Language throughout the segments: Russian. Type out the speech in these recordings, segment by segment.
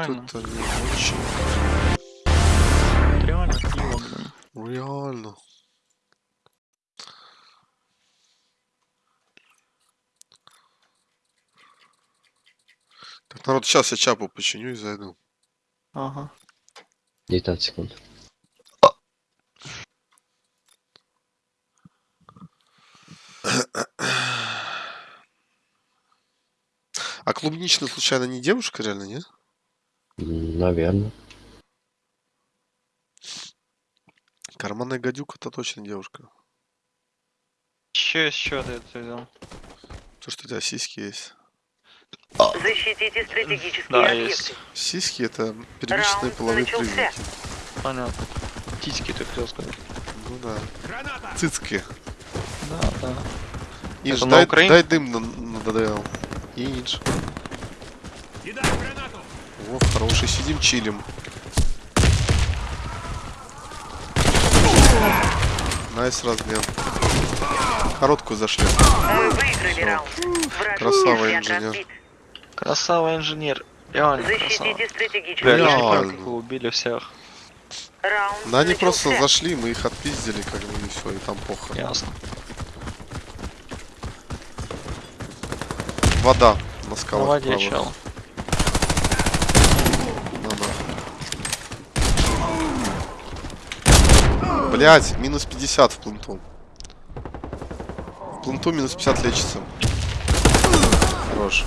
Это не очень Реально пиво, блин. реально. Так, народ, сейчас я чапу починю и зайду. Ага. 19 секунд. А клубничная случайно не девушка реально, нет? Наверное. Карманная гадюка это точно девушка. Че еще ты это взял? То, что у тебя сиськи есть. Защитите стратегические Да, объекты. есть. Сиськи это первичные половые признаки. Понятно. Титьки ты хотел сказать. Ну да. Цицки. Да, да. Инж, дай, дай дым на, на ДДЛ. Инж. О, хороший, сидим, чилим. Nice размен. Короткую зашли. Мы выиграли раунд. Враг Красава, инженер. Красава инженер. Реально красава. Защитите не Реально. как убили всех. Раунд Да они просто зашли, мы их отпиздили, как бы, и все, и там похуй. Ясно. Вода на На скалах воде вправо. чел. На, на. Блять, минус 50 в пленту. В пленту минус 50 лечится. Хорош.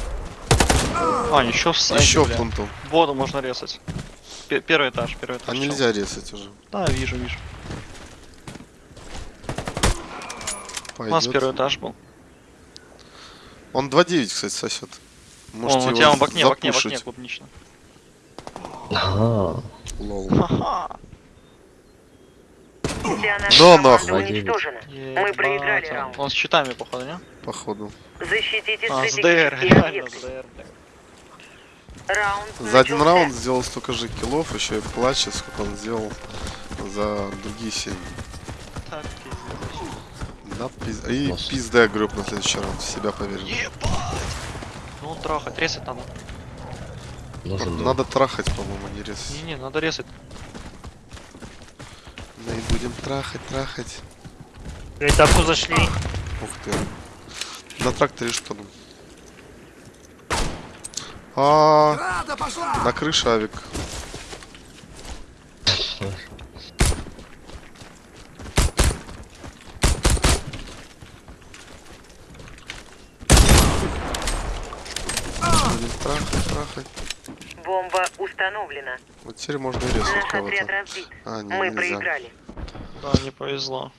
А, еще в сайте, Еще в бля. пленту. Воду можно резать. Пе- Первый этаж, первый этаж. А чел. нельзя резать уже. Да, вижу, вижу. У нас Пойдет. первый этаж был. Он 2.9, кстати, сосет. Можете Вон, у тебя он в окне, в окне, в окне, запушить. клубнично. Ага. Лол. Да нахуй. уничтожена. Мы проиграли Ебать, раунд. Он с щитами, походу, не? Походу. Защитите А, с ДР, реально с ДР. Раунд За один раунд сделал столько же киллов, еще и плачет, сколько он сделал за другие семь. Так, пиздец. Да, пиз... И пизда гроб на следующий раунд, в себя поверил. Ебать! Ну, трахать, резать надо. Нужен. Надо трахать, по-моему, а не резать. Не-не, надо резать. Будем трахать, трахать. На этапку зашли. Ух ты. На тракторе что там? А, на крыше авик. Будем трахать, трахать. Бомба установлена. Вот теперь можно и резать кого-то. А, не, Мы нельзя. проиграли. Да, не повезло.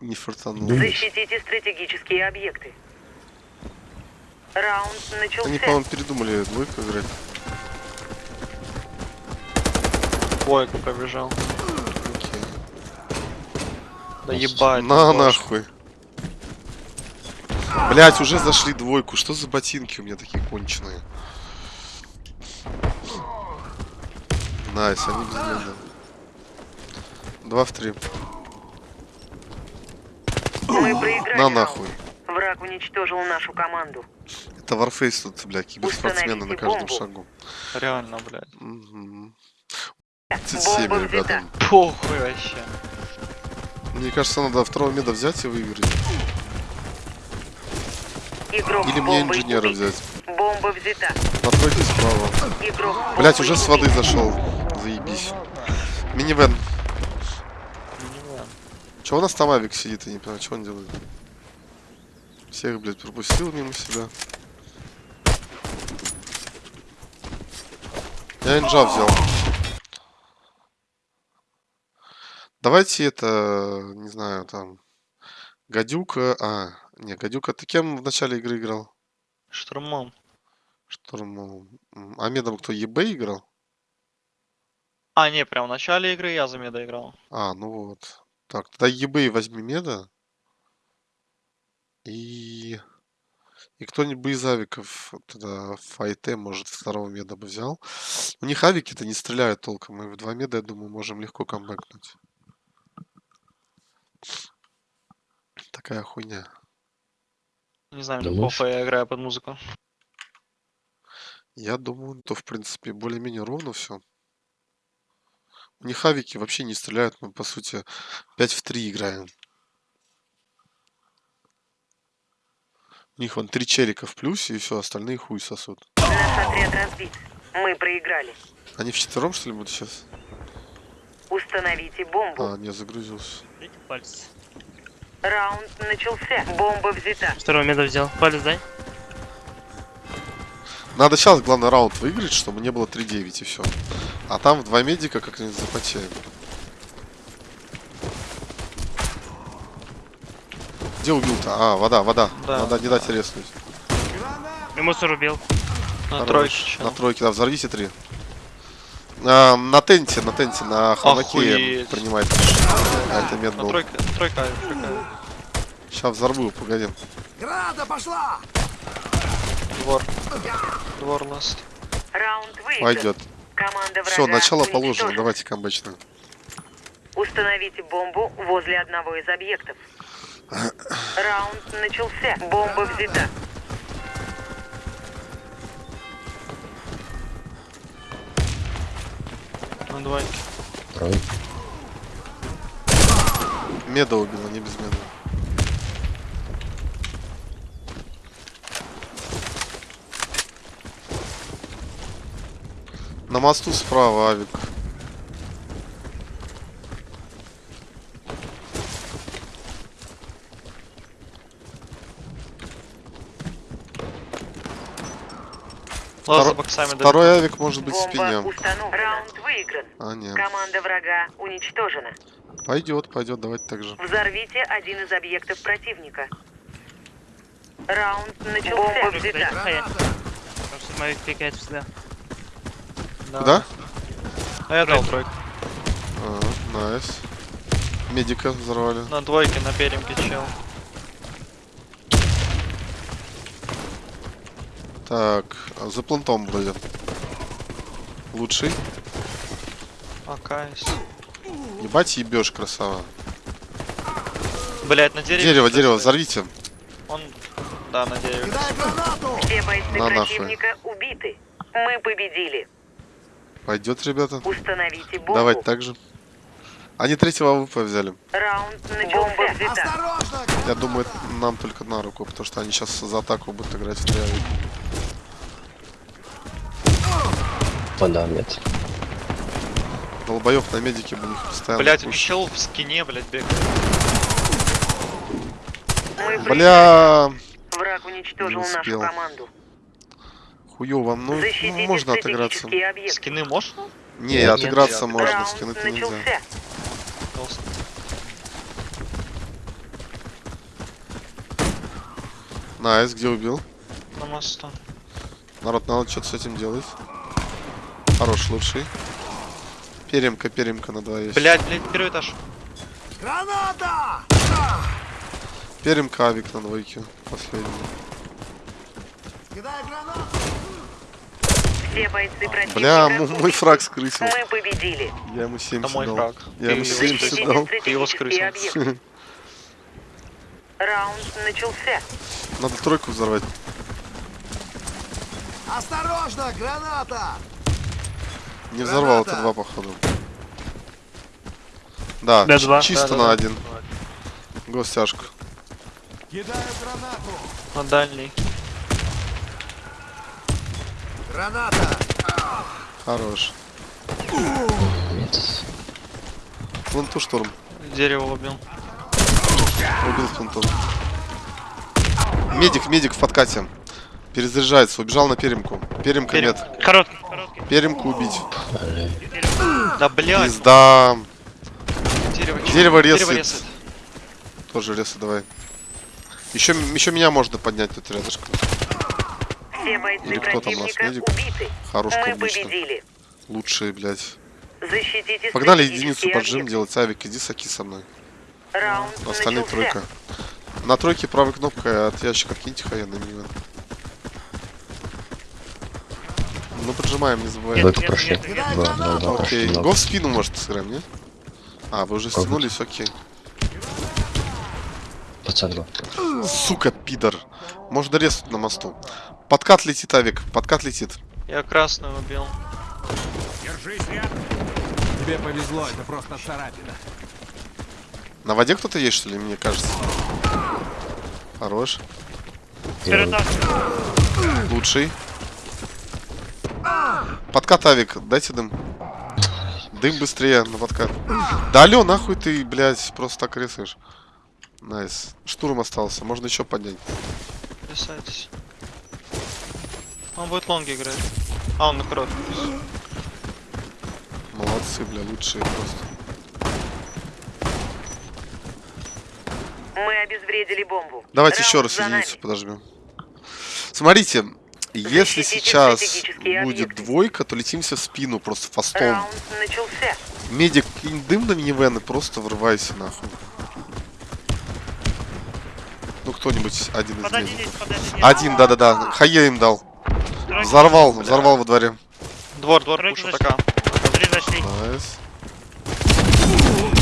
Не фартануло. Защитите стратегические объекты. Раунд Они, начался. по-моему, передумали двойку играть. Бойко побежал. Окей. Да ебать. На нахуй. Блять, уже зашли двойку. Что за ботинки у меня такие конченые? Nice, они безумно. Два в три. Мы проиграли На нахуй. Враг уничтожил нашу команду. Это Warface тут, бля, киберспортсмены на каждом бомбу. шагу. Реально, блядь. Мгм. 37, Бомба ребята. Похуй вообще. Мне кажется, надо второго меда взять и выиграть. Игрок Или мне инженера взять. Бомба взята. Напротив справа. Игрок Блять, уже с воды зашел. Заебись. Минивэн. Че у нас там авик сидит, я не понимаю, что он делает. Всех, блядь, пропустил мимо себя. Я инжа взял. Давайте это, не знаю, там... Гадюка... А, не, Гадюка, ты кем в начале игры играл? Штурмом. Штурмом. А медом кто, ЕБ играл? А, не, прям в начале игры я за меда играл. А, ну вот. Так, тогда ЕБ возьми меда. И... И кто-нибудь из авиков тогда в файте, может, второго меда бы взял. У них авики-то не стреляют толком. Мы в два меда, я думаю, можем легко камбэкнуть. Такая хуйня. Не знаю, Думаешь? похуй, я играю под музыку. Я думаю, то в принципе более-менее ровно все. У них авики вообще не стреляют, мы по сути 5 в 3 играем. У них вон три челика в плюсе, и все, остальные хуй сосут. Наш отряд разбит. Мы проиграли. Они в четвером, что ли, будут сейчас? Установите бомбу. А, не, загрузился. Дайте палец. Раунд начался. Бомба взята. Второго меда взял. Палец дай. Надо сейчас, главный раунд выиграть, чтобы не было 3-9 и все. А там в два медика как-нибудь запотеем. Где убил-то? А, вода, вода. Да. Надо не дать резнуть. И мусор убил. На Хорош. тройке. На тройке, да, взорвите три. А, на тенте, на тенте, на Охуеть. принимает. А, это мед был. тройка, тройка, тройка. Сейчас взорву, погоди. Двор. Двор ласт. Раунд выигран. Пойдет. Все, начало положено. Давайте камбэчно. Установите бомбу возле одного из объектов. Раунд начался. Бомба взята. На двойке. Трой. Меда убила, не без меда. На мосту справа авик. Далеко. Второй авик может быть в спине. Раунд выигран. А, нет. Команда врага уничтожена. Пойдет, пойдет, давайте так же. Взорвите один из объектов противника. Раунд начался. Бомба взята. что мои пикает всегда. Да. Куда? А я дал тройку. А, найс. Медика взорвали. На двойке, на перемке чел. Так, а за плантом вроде. Лучший. Акайс. Ебать ебешь, красава. Блять, на дереве. Дерево, дерево, стоит. взорвите. Он... Да, на дереве. Все бойцы На нахуй. противника убиты. Мы победили. Пойдет, ребята. Установите бомбу. Давайте так же. Они третьего AWP взяли. Раунд начался. Бомба взята. Я думаю, это нам только на руку, потому что они сейчас за атаку будут играть в. Вода, нет. Долбоев на медике них постоянно. Блять, чел в скине, блять, бегает. Бля, Враг уничтожил Не нашу успел. команду. Хуёво. Ну, Защитите можно отыграться. объекты. Скины можно? Не, Нет, отыграться нет. можно, Раунд скины-то нельзя. начался. Толстый. Nice, где убил? На мосту. Народ, надо что-то с этим делать. Хорош, лучший. Перемка, перемка на два есть. Блять, блять, первый этаж. Перемка авик на двойке. Последний. Все бойцы противника Бля, мой фраг скрысил. Мы победили. Я ему 70 Это мой дал. фраг. Я ему его 70 скрысил. дал. Ты его скрысил. Раунд начался. Надо тройку взорвать. Осторожно, граната! Не взорвал, это два походу. Да, Да, ч- два. чисто Да, да, на да. один. Гостяжку. Кидаю гранату! На дальний. Граната! Хорош. Нет. Планту штурм. Дерево убил. Убил планту. Медик, медик в подкате. Перезаряжается, убежал на перемку. Перемка Перем- нет. Короткий, короткий. Перемку убить. Да блять, Пизда. дерево. Дерево Дерево резает. резает. Тоже ресы давай. Еще, еще меня можно поднять тут рядышком. Все бойцы Или кто там противника медик? убиты. Хорош Мы клубнично. победили. Лучшие, блядь. Защитите Погнали единицу поджим делать. Авик, иди саки со мной. Раунд Остальные начался. тройка. На тройке правой кнопкой от ящика киньте хая на. Ну поджимаем, не забываем. Нет, прошли. нет, нет. Два, два прошли. Окей. Го в спину может сыграем, не? А, вы уже стянулись, окей. Два. Сука, пидор. Можно резать на мосту. Подкат летит, Авик. Подкат летит. Я красную убил. Держись рядом. Тебе повезло, это просто царапина. На воде кто-то есть, что ли, мне кажется? Хорош. Лучший. Подкат авик, дайте дым. Дым быстрее на подкат. Да алё, нахуй ты, блядь, просто так рисуешь. Nice. Штурм остался, можно еще поднять. Писайтесь. Он будет лонги играть. А, он на кровь. Молодцы, бля, лучшие просто. Мы обезвредили бомбу. Давайте Раунд еще раз единицу подожмем. Смотрите, если Защитите сейчас стратегические будет объекты. двойка, то летимся в спину просто фастом. Медик, кинь дым на минивэн и просто врывайся нахуй. Кто-нибудь один из здесь. Один, да-да-да. Хае им дал. Взорвал, взорвал во дворе. Двор, двор, пушу. Три зашли. Nice.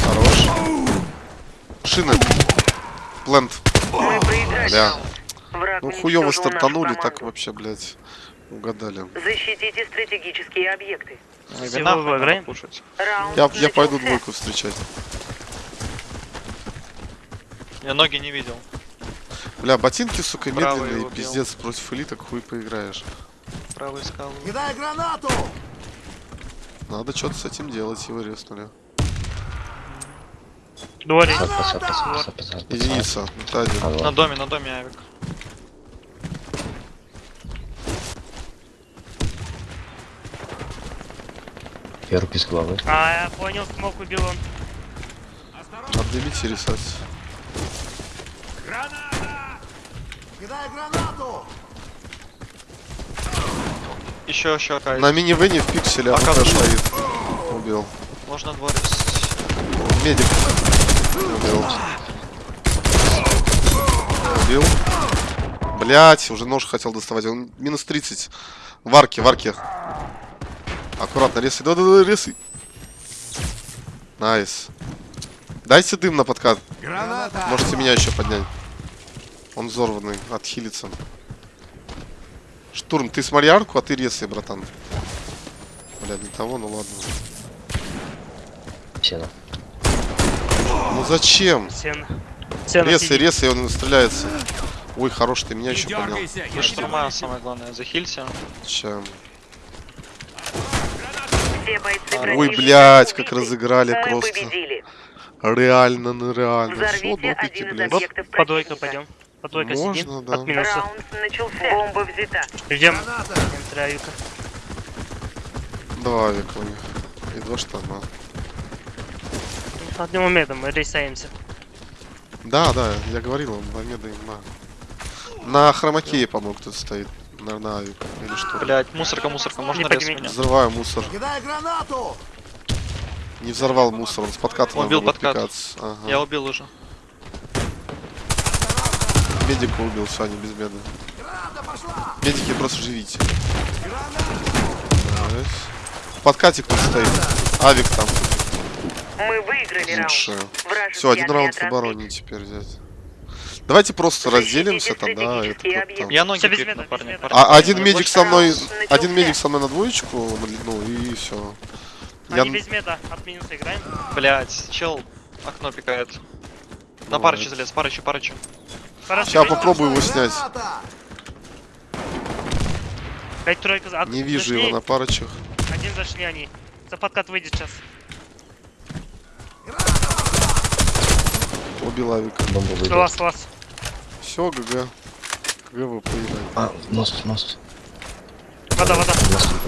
Хорош. Шины. Plant. Бля. Ну хуёво стартанули, так вообще, блядь, угадали. Защитите стратегические объекты. Я, я пойду двойку встречать. Я ноги не видел. Бля, ботинки, сука, Правый медленные, пиздец, против элиток хуй поиграешь. Правый скал. Кидай гранату! Надо что-то с этим делать, его резнули. Дворик. Единица, это один. На доме, на доме авик. Я руки с головы. А, я понял, смог убил он. Обнимите рисать. Граната! Кидай гранату! Еще, еще кайт. На минивене в пикселе А как стоит. Убил. Можно двор рисовать. Медик. Убил. Убил. Блять, уже нож хотел доставать. Он минус 30. В арке, в арке. Аккуратно, резай. Да-да-да, резай. Nice. Дайте дым на подкат. Граната! Можете меня еще поднять. Он взорванный, отхилится. Штурм, ты смотри арку, а ты резай, братан. Бля, не того, ну ладно. Сено. Ну зачем? Сено. Сено Резай, сидит. резай, он стреляется. Ой, хорош, ты меня Не еще поднял. дергайся, я Вы тебя штурма, самое главное, захилься. Чем? Ой, блядь, как разыграли просто. победили. Реально, ну реально. Взорвите допики, один из блядь. объектов По двойка противника. пойдем. По двойка Можно, сидим. да. От минуса. Раунд начался. Бомба взята. Ждем. Граната! Травика. Два века у них. И два штана. Одним моментом мы рейсаемся. Да, да, я говорил, он два меда имба. На хромакее, по-моему, кто-то стоит. На, на авик. Или что? Блять, мусорка, мусорка, можно рез меня? Взрываю мусор. Кидай гранату! Не взорвал мусор, он с надо убил подкат. Ага. Я убил уже. Медика убил, все, они без пошла! Медики просто живите. Подкате кто стоит. Авик там. Мы выиграли Лучше. раунд. Все, один раунд в обороне теперь взять. Давайте просто разделимся там, да, стратегические это. Я ноги без парни. парни. А один Я медик со мной, начался. один медик со мной на двоечку, ну и все. Я Они без меда. От минуса играем. Блять, чел окно пикает. На парычу залез, парычу, парычу. Хорошо. Сейчас попробую его снять. Пять тройка. за- от- Не вижу зашли. его на парочах. Один зашли они. За подкат выйдет сейчас. Убил авика. Бомба выйдет. Класс, класс. Все, ГГ. ГГ вы поедали. А, мост, мост. Вода, вода.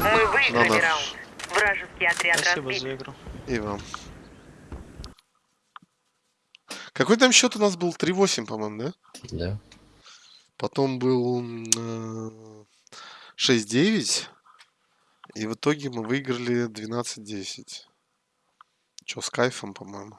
Мы выиграли раунд. Вражеский отряд Спасибо разбит. за игру. И вам. Какой там счет у нас был? 3-8, по-моему, да? Да. Потом был м, э, 6-9. И в итоге мы выиграли 12-10. Че, с кайфом, по-моему.